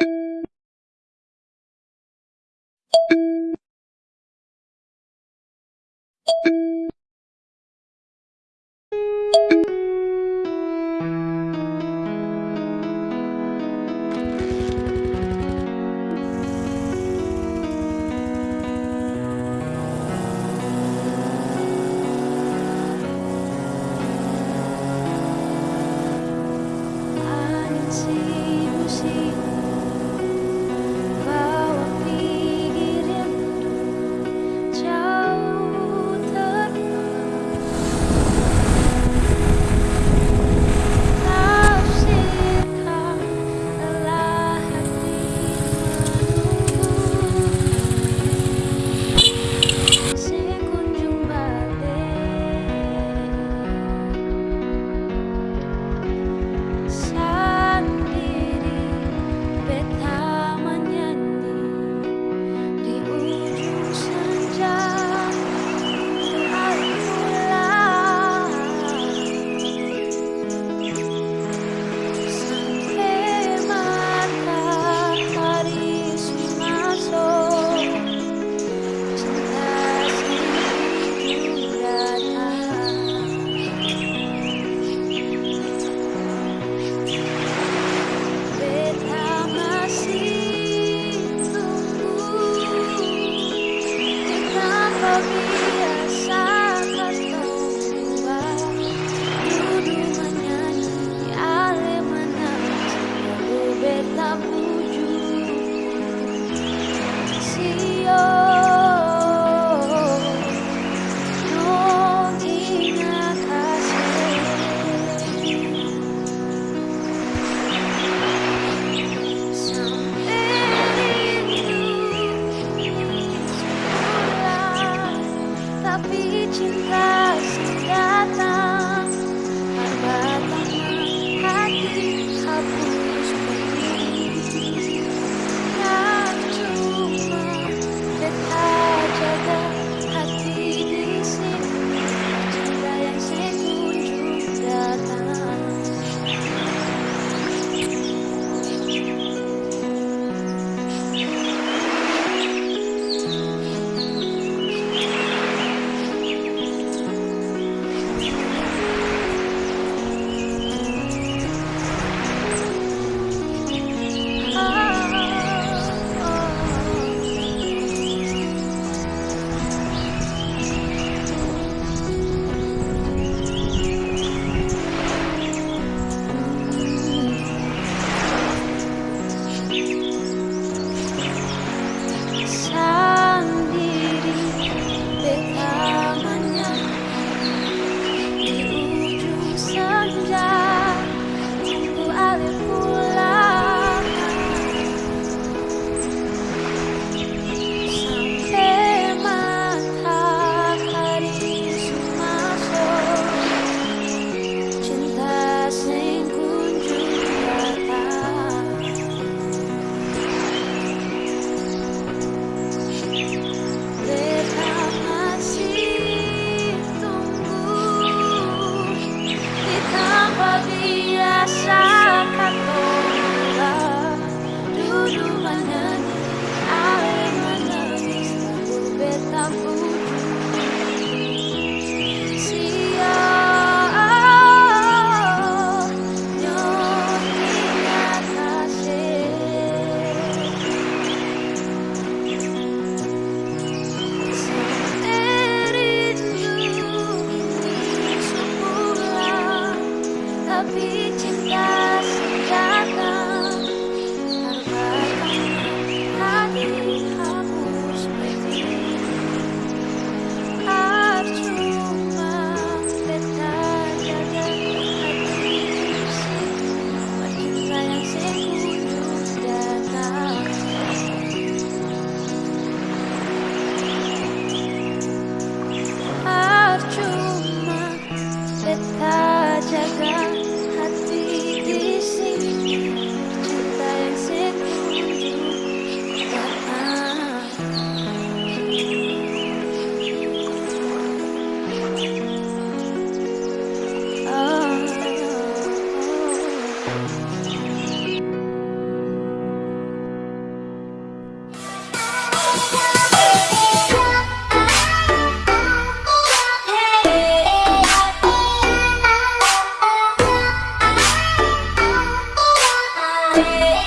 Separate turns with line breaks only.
you money.